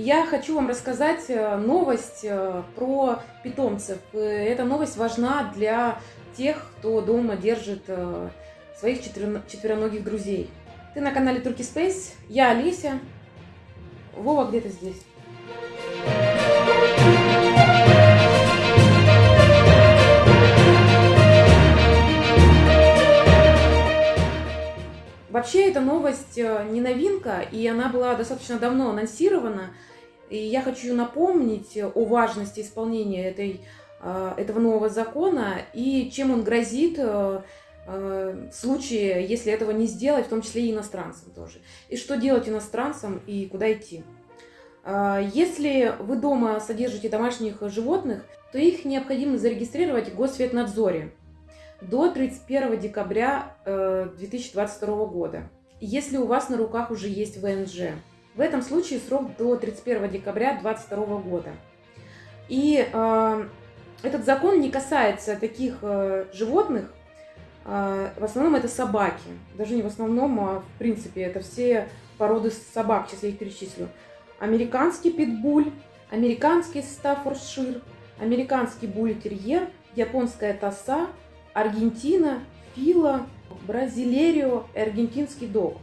Я хочу вам рассказать э, новость э, про питомцев. Э, эта новость важна для тех, кто дома держит своих четвероногих друзей. Ты на канале Turkey Space, я Олеся, Вова где-то здесь. Вообще эта новость э, не новинка, и она была достаточно давно анонсирована. И я хочу напомнить о важности исполнения этой, э, этого нового закона и чем он грозит э, в случае, если этого не сделать, в том числе и иностранцам тоже. И что делать иностранцам и куда идти. Если вы дома содержите домашних животных, то их необходимо зарегистрировать в Госветнадзоре до 31 декабря 2022 э, года, если у вас на руках уже есть ВНЖ. В этом случае срок до 31 декабря 2022 года. И э, этот закон не касается таких э, животных, э, в основном это собаки. Даже не в основном, а в принципе это все породы собак, сейчас я их перечислю. Американский питбуль, американский стаффордшир, американский бультерьер, японская тоса, Аргентина, Фила, Бразилерио и аргентинский дог.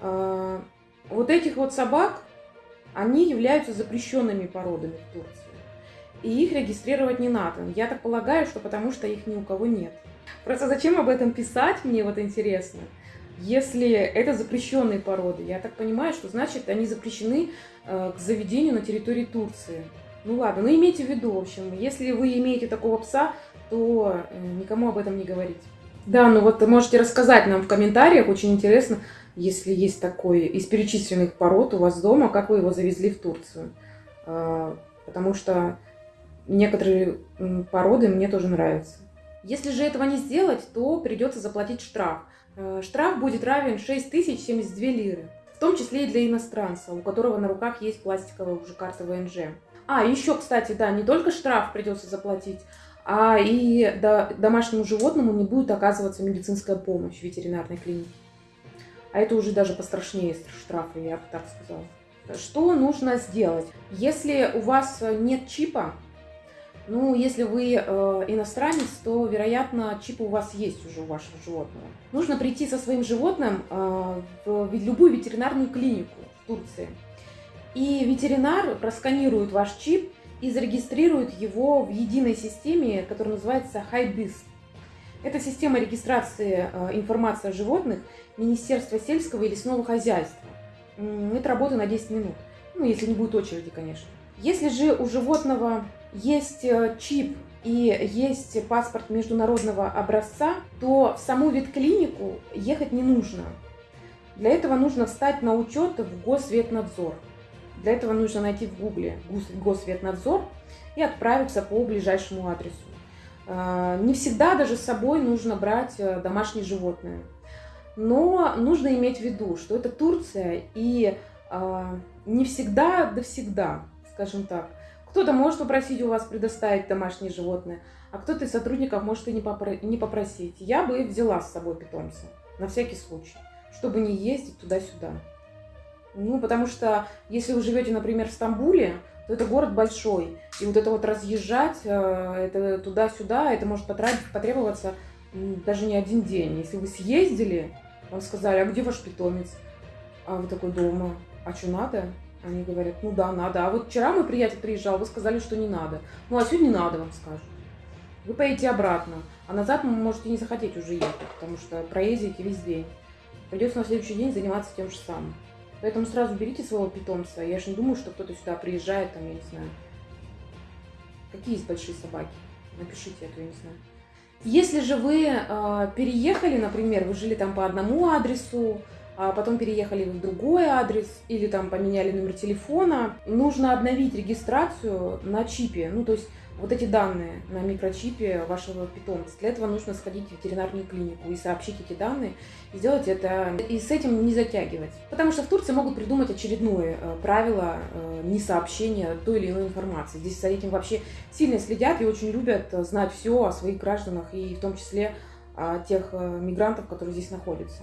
А, вот этих вот собак, они являются запрещенными породами в Турции. И их регистрировать не надо. Я так полагаю, что потому что их ни у кого нет. Просто зачем об этом писать, мне вот интересно. Если это запрещенные породы, я так понимаю, что значит они запрещены э, к заведению на территории Турции. Ну ладно, ну имейте в виду, в общем, если вы имеете такого пса, то э, никому об этом не говорить. Да, ну вот можете рассказать нам в комментариях, очень интересно, если есть такой из перечисленных пород у вас дома, как вы его завезли в Турцию. А, потому что некоторые породы мне тоже нравятся. Если же этого не сделать, то придется заплатить штраф. Э, штраф будет равен 6072 лиры, в том числе и для иностранца, у которого на руках есть пластиковая уже карта ВНЖ. А, еще, кстати, да, не только штраф придется заплатить, а и до, домашнему животному не будет оказываться медицинская помощь в ветеринарной клинике. А это уже даже пострашнее штрафа, я бы так сказала. Что нужно сделать? Если у вас нет чипа, ну, если вы э, иностранец, то, вероятно, чип у вас есть уже у вашего животного. Нужно прийти со своим животным э, в любую ветеринарную клинику в Турции. И ветеринар просканирует ваш чип и зарегистрирует его в единой системе, которая называется HiBIS. Это система регистрации э, информации о животных Министерства сельского и лесного хозяйства. Это работа на 10 минут. Ну, если не будет очереди, конечно. Если же у животного есть э, чип и есть паспорт международного образца, то в саму ветклинику ехать не нужно. Для этого нужно встать на учет в Госветнадзор. Для этого нужно найти в гугле Госветнадзор и отправиться по ближайшему адресу. А, не всегда даже с собой нужно брать э, домашние животные. Но нужно иметь в виду, что это Турция, и а, не всегда, да всегда, скажем так. Кто-то может попросить у вас предоставить домашние животные, а кто-то из сотрудников может и не попросить. Я бы взяла с собой питомца, на всякий случай, чтобы не ездить туда-сюда. Ну, потому что если вы живете, например, в Стамбуле, то это город большой. И вот это вот разъезжать, э, это туда-сюда, это может потребоваться даже не один день. Если вы съездили, вам сказали, а где ваш питомец? А вы такой дома, а что надо? Они говорят, ну да, надо. А вот вчера мой приятель приезжал, вы сказали, что не надо. Ну а сегодня надо, вам скажут. Вы поедете обратно. А назад вы можете не захотеть уже ехать, потому что проездите весь день. Придется на следующий день заниматься тем же самым. Поэтому сразу берите своего питомца. Я же не думаю, что кто-то сюда приезжает, там, я не знаю. Какие есть большие собаки? Напишите это, я не знаю. Если же вы э, переехали, например, вы жили там по одному адресу, а потом переехали в другой адрес или там поменяли номер телефона, нужно обновить регистрацию на чипе. Ну, то есть вот эти данные на микрочипе вашего питомца. Для этого нужно сходить в ветеринарную клинику и сообщить эти данные, и сделать это, и с этим не затягивать. Потому что в Турции могут придумать очередное э, правило э, несообщения той или иной информации. Здесь за этим вообще сильно следят и очень любят знать все о своих гражданах, и в том числе о тех э, мигрантов, которые здесь находятся.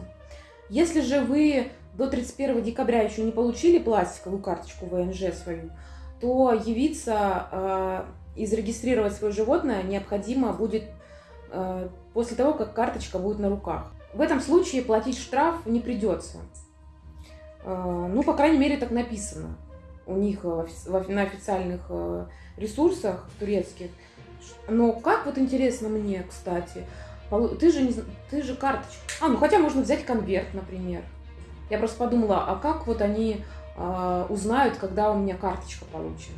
Если же вы до 31 декабря еще не получили пластиковую карточку ВНЖ свою, то явиться э, и зарегистрировать свое животное необходимо будет э, после того, как карточка будет на руках. В этом случае платить штраф не придется. Э, ну, по крайней мере, так написано у них э, на официальных э, ресурсах турецких. Но как вот интересно мне, кстати, ты же, не, ты же карточка. А, ну хотя можно взять конверт, например. Я просто подумала, а как вот они э, узнают, когда у меня карточка получена?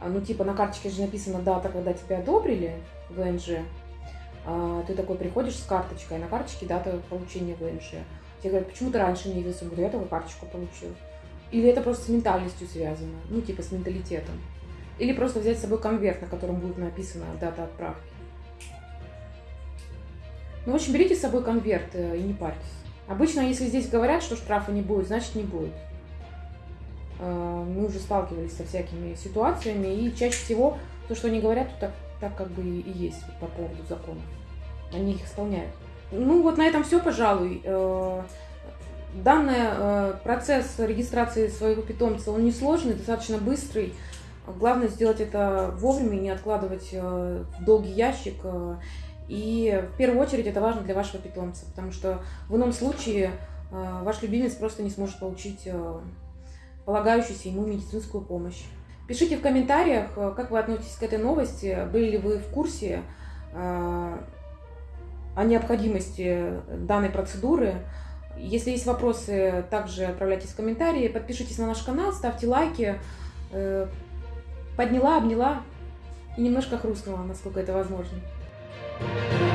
А, ну, типа, на карточке же написана дата, когда тебя одобрили ВНЖ. А, ты такой приходишь с карточкой, а на карточке дата получения ВНЖ. Тебе говорят, почему ты раньше не явился? Говорю, я только карточку получил. Или это просто с ментальностью связано, ну, типа с менталитетом. Или просто взять с собой конверт, на котором будет написана дата отправки. Ну, в общем, берите с собой конверт э, и не парьтесь. Обычно, если здесь говорят, что штрафа не будет, значит не будет. Э, мы уже сталкивались со всякими ситуациями, и чаще всего то, что они говорят, так, так как бы и есть по поводу законов. Они их исполняют. Ну вот на этом все, пожалуй. Э, данный процесс регистрации своего питомца, он несложный, достаточно быстрый. Главное сделать это вовремя, не откладывать в долгий ящик. И в первую очередь это важно для вашего питомца, потому что в ином случае э, ваш любимец просто не сможет получить э, полагающуюся ему медицинскую помощь. Пишите в комментариях, э, как вы относитесь к этой новости, были ли вы в курсе о необходимости данной процедуры. Если есть вопросы, также отправляйте в комментарии, подпишитесь на наш канал, ставьте лайки. Подняла, обняла и немножко хрустнула, насколько это возможно. Thank you